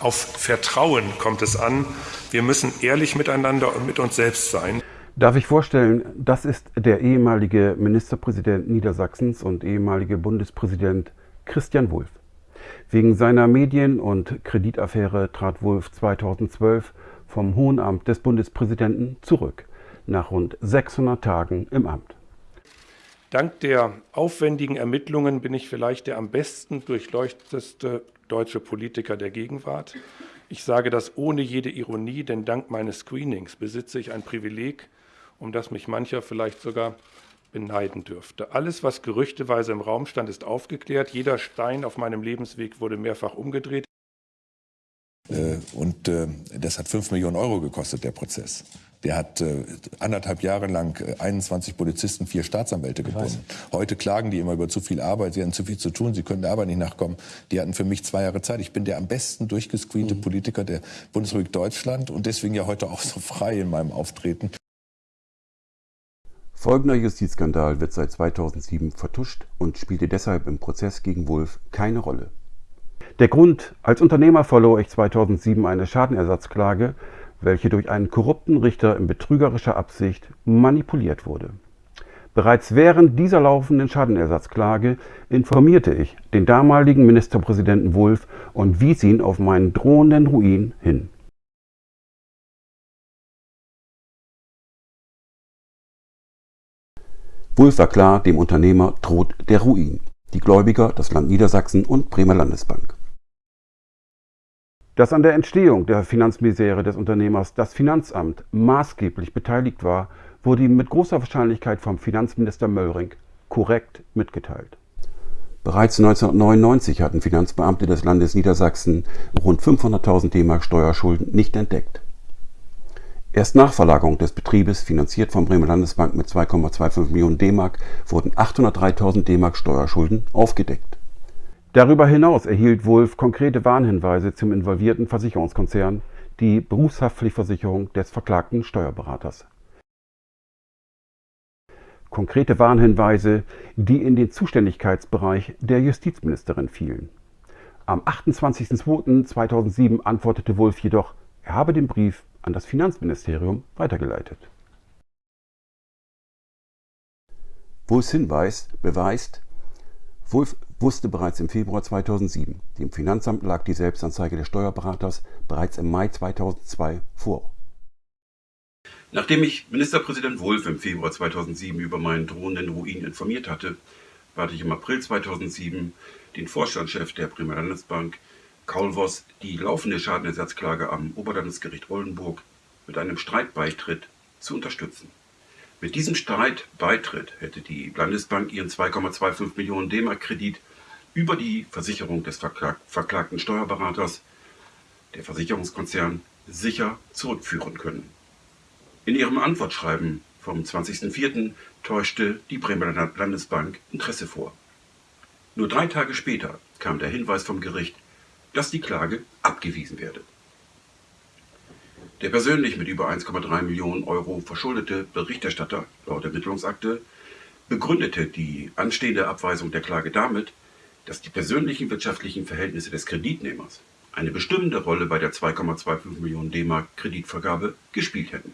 Auf Vertrauen kommt es an. Wir müssen ehrlich miteinander und mit uns selbst sein. Darf ich vorstellen, das ist der ehemalige Ministerpräsident Niedersachsens und ehemalige Bundespräsident Christian Wulff. Wegen seiner Medien- und Kreditaffäre trat Wulff 2012 vom Hohen Amt des Bundespräsidenten zurück, nach rund 600 Tagen im Amt. Dank der aufwendigen Ermittlungen bin ich vielleicht der am besten durchleuchtetste deutsche Politiker der Gegenwart. Ich sage das ohne jede Ironie, denn dank meines Screenings besitze ich ein Privileg, um das mich mancher vielleicht sogar beneiden dürfte. Alles, was gerüchteweise im Raum stand, ist aufgeklärt. Jeder Stein auf meinem Lebensweg wurde mehrfach umgedreht. Äh, und äh, das hat 5 Millionen Euro gekostet, der Prozess. Der hat äh, anderthalb Jahre lang 21 Polizisten, vier Staatsanwälte gebunden. Heute klagen die immer über zu viel Arbeit, sie haben zu viel zu tun, sie können der Arbeit nicht nachkommen. Die hatten für mich zwei Jahre Zeit. Ich bin der am besten durchgescreente mhm. Politiker der Bundesrepublik Deutschland und deswegen ja heute auch so frei in meinem Auftreten. Folgender Justizskandal wird seit 2007 vertuscht und spielte deshalb im Prozess gegen Wulff keine Rolle. Der Grund, als Unternehmer verlor ich 2007 eine Schadenersatzklage, welche durch einen korrupten Richter in betrügerischer Absicht manipuliert wurde. Bereits während dieser laufenden Schadenersatzklage informierte ich den damaligen Ministerpräsidenten Wulff und wies ihn auf meinen drohenden Ruin hin. Wulff war klar, dem Unternehmer droht der Ruin. Die Gläubiger, das Land Niedersachsen und Bremer Landesbank. Dass an der Entstehung der Finanzmisere des Unternehmers das Finanzamt maßgeblich beteiligt war, wurde ihm mit großer Wahrscheinlichkeit vom Finanzminister Möllring korrekt mitgeteilt. Bereits 1999 hatten Finanzbeamte des Landes Niedersachsen rund 500.000 D-Mark Steuerschulden nicht entdeckt. Erst nach Verlagerung des Betriebes, finanziert vom Bremer Landesbank mit 2,25 Millionen D-Mark, wurden 803.000 D-Mark Steuerschulden aufgedeckt. Darüber hinaus erhielt Wulff konkrete Warnhinweise zum involvierten Versicherungskonzern, die Berufshaftpflichtversicherung des verklagten Steuerberaters. Konkrete Warnhinweise, die in den Zuständigkeitsbereich der Justizministerin fielen. Am 28.02.2007 antwortete Wulff jedoch, er habe den Brief an das Finanzministerium weitergeleitet. Wulffs Hinweis beweist, Wulff wusste bereits im Februar 2007, dem Finanzamt lag die Selbstanzeige des Steuerberaters bereits im Mai 2002 vor. Nachdem ich Ministerpräsident Wulff im Februar 2007 über meinen drohenden Ruin informiert hatte, bat ich im April 2007 den Vorstandschef der Bremer Landesbank, Kaul Voss, die laufende Schadenersatzklage am Oberlandesgericht Oldenburg mit einem Streitbeitritt zu unterstützen. Mit diesem Streitbeitritt hätte die Landesbank ihren 2,25 Millionen D-Mark Kredit über die Versicherung des verklagten Steuerberaters, der Versicherungskonzern, sicher zurückführen können. In ihrem Antwortschreiben vom 20.04. täuschte die Bremer Landesbank Interesse vor. Nur drei Tage später kam der Hinweis vom Gericht, dass die Klage abgewiesen werde. Der persönlich mit über 1,3 Millionen Euro verschuldete Berichterstatter laut Ermittlungsakte begründete die anstehende Abweisung der Klage damit, dass die persönlichen wirtschaftlichen Verhältnisse des Kreditnehmers eine bestimmende Rolle bei der 2,25 Millionen D-Mark Kreditvergabe gespielt hätten.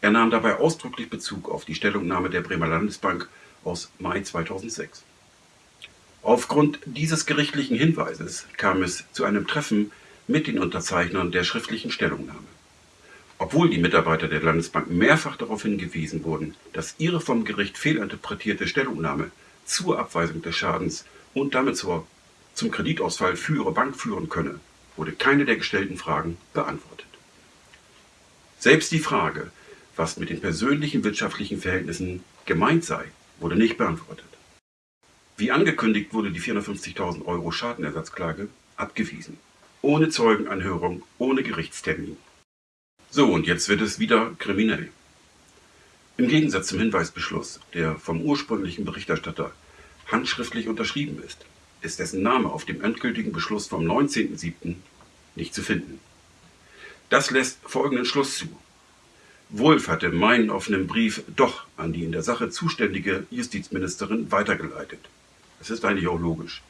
Er nahm dabei ausdrücklich Bezug auf die Stellungnahme der Bremer Landesbank aus Mai 2006. Aufgrund dieses gerichtlichen Hinweises kam es zu einem Treffen mit den Unterzeichnern der schriftlichen Stellungnahme. Obwohl die Mitarbeiter der Landesbank mehrfach darauf hingewiesen wurden, dass ihre vom Gericht fehlinterpretierte Stellungnahme zur Abweisung des Schadens und damit zur, zum Kreditausfall für ihre Bank führen könne, wurde keine der gestellten Fragen beantwortet. Selbst die Frage, was mit den persönlichen wirtschaftlichen Verhältnissen gemeint sei, wurde nicht beantwortet. Wie angekündigt wurde die 450.000 Euro Schadenersatzklage abgewiesen ohne Zeugenanhörung, ohne Gerichtstermin. So, und jetzt wird es wieder kriminell. Im Gegensatz zum Hinweisbeschluss, der vom ursprünglichen Berichterstatter handschriftlich unterschrieben ist, ist dessen Name auf dem endgültigen Beschluss vom 19.07. nicht zu finden. Das lässt folgenden Schluss zu. Wulff hatte meinen offenen Brief doch an die in der Sache zuständige Justizministerin weitergeleitet. Das ist eigentlich auch logisch.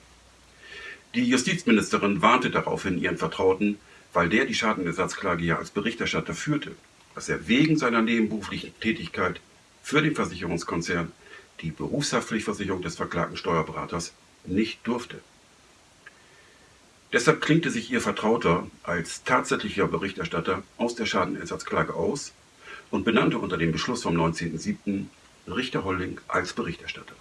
Die Justizministerin warnte daraufhin ihren Vertrauten, weil der die Schadenersatzklage ja als Berichterstatter führte, dass er wegen seiner nebenberuflichen Tätigkeit für den Versicherungskonzern die Berufshaftpflichtversicherung des verklagten Steuerberaters nicht durfte. Deshalb klingte sich ihr Vertrauter als tatsächlicher Berichterstatter aus der Schadenersatzklage aus und benannte unter dem Beschluss vom 19.07. Richter Holling als Berichterstatter.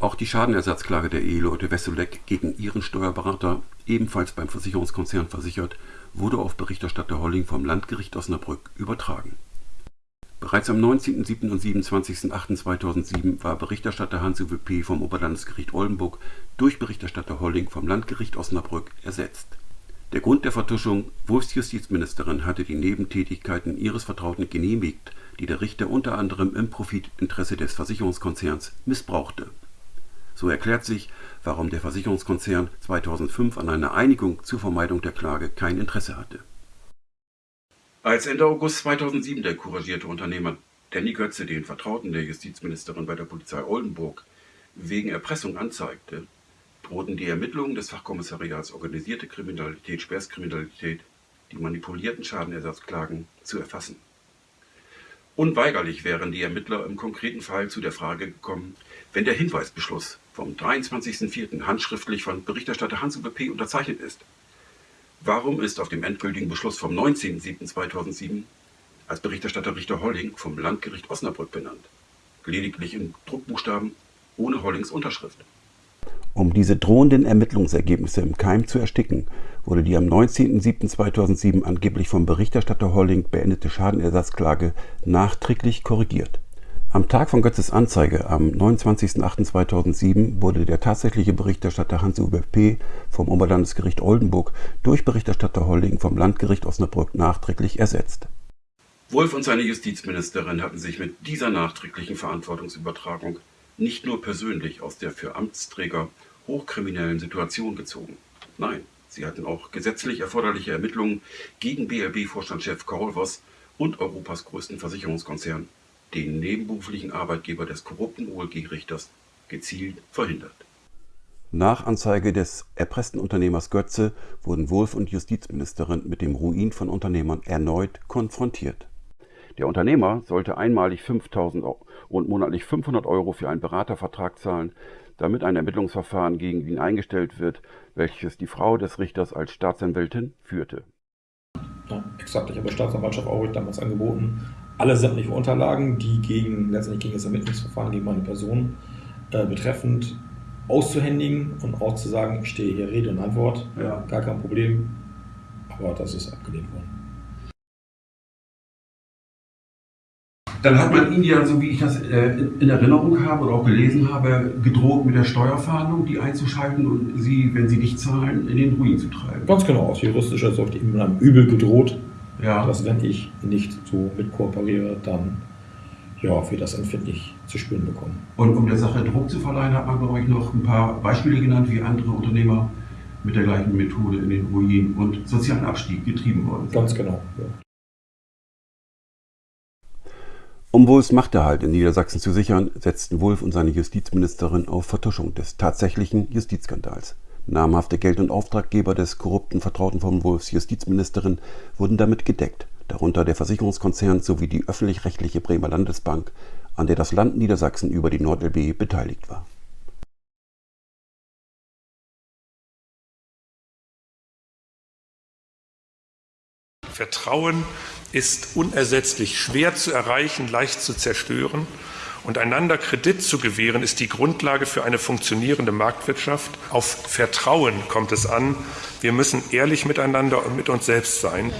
Auch die Schadenersatzklage der Eheleute Wesselek gegen ihren Steuerberater, ebenfalls beim Versicherungskonzern versichert, wurde auf Berichterstatter Holling vom Landgericht Osnabrück übertragen. Bereits am 19.07. und 27.08.2007 war Berichterstatter Hans-Uwe P. vom Oberlandesgericht Oldenburg durch Berichterstatter Holling vom Landgericht Osnabrück ersetzt. Der Grund der Vertuschung: Wulffs Justizministerin hatte die Nebentätigkeiten ihres Vertrauten genehmigt, die der Richter unter anderem im Profitinteresse des Versicherungskonzerns missbrauchte. So erklärt sich, warum der Versicherungskonzern 2005 an einer Einigung zur Vermeidung der Klage kein Interesse hatte als Ende August 2007 der couragierte Unternehmer Danny Götze den Vertrauten der Justizministerin bei der Polizei Oldenburg wegen Erpressung anzeigte, drohten die Ermittlungen des Fachkommissariats Organisierte Kriminalität, Schwerstkriminalität, die manipulierten Schadenersatzklagen zu erfassen. Unweigerlich wären die Ermittler im konkreten Fall zu der Frage gekommen, wenn der Hinweisbeschluss vom 23.04. handschriftlich von Berichterstatter Hans-Uwe P. unterzeichnet ist Warum ist auf dem endgültigen Beschluss vom 19.07.2007 als Berichterstatter Richter Holling vom Landgericht Osnabrück benannt? Lediglich in Druckbuchstaben ohne Hollings Unterschrift. Um diese drohenden Ermittlungsergebnisse im Keim zu ersticken, wurde die am 19.07.2007 angeblich vom Berichterstatter Holling beendete Schadenersatzklage nachträglich korrigiert. Am Tag von Götzes Anzeige, am 29.08.2007, wurde der tatsächliche Berichterstatter Hans-Uwe P. vom Oberlandesgericht Oldenburg durch Berichterstatter Holling vom Landgericht Osnabrück nachträglich ersetzt. Wolf und seine Justizministerin hatten sich mit dieser nachträglichen Verantwortungsübertragung nicht nur persönlich aus der für Amtsträger hochkriminellen Situation gezogen. Nein, sie hatten auch gesetzlich erforderliche Ermittlungen gegen BLB-Vorstandschef Karol Voss und Europas größten Versicherungskonzern den nebenberuflichen Arbeitgeber des korrupten OLG-Richters gezielt verhindert. Nach Anzeige des erpressten Unternehmers Götze wurden Wulff und Justizministerin mit dem Ruin von Unternehmern erneut konfrontiert. Der Unternehmer sollte einmalig 5000 und monatlich 500 Euro für einen Beratervertrag zahlen, damit ein Ermittlungsverfahren gegen ihn eingestellt wird, welches die Frau des Richters als Staatsanwältin führte. Ja, exakt. Ich habe der Staatsanwaltschaft Aurich damals angeboten, alle sämtlichen Unterlagen, die gegen, letztendlich gegen das Ermittlungsverfahren gegen meine Person äh, betreffend auszuhändigen und auch zu sagen, ich stehe hier Rede und Antwort, ja. gar kein Problem, aber das ist abgelehnt worden. Dann hat man ihn ja, so wie ich das äh, in Erinnerung habe oder auch gelesen habe, gedroht mit der Steuerfahndung, die einzuschalten und sie, wenn sie nicht zahlen, in den Ruin zu treiben. Ganz genau, aus juristischer Sicht einem Übel gedroht, ja. dass wenn ich nicht so mit kooperiere, dann ja, wir das empfindlich zu spüren bekommen. Und um der Sache Druck zu verleihen, hat man, glaube ich, noch ein paar Beispiele genannt, wie andere Unternehmer mit der gleichen Methode in den Ruin und sozialen Abstieg getrieben worden sind. Ganz genau. Ja. Um Wulffs Machterhalt in Niedersachsen zu sichern, setzten Wulff und seine Justizministerin auf Vertuschung des tatsächlichen Justizskandals. Namhafte Geld- und Auftraggeber des korrupten Vertrauten von Wulffs Justizministerin wurden damit gedeckt, darunter der Versicherungskonzern sowie die öffentlich-rechtliche Bremer Landesbank, an der das Land Niedersachsen über die NordLB beteiligt war. Vertrauen ist unersetzlich, schwer zu erreichen, leicht zu zerstören. Und einander Kredit zu gewähren, ist die Grundlage für eine funktionierende Marktwirtschaft. Auf Vertrauen kommt es an. Wir müssen ehrlich miteinander und mit uns selbst sein.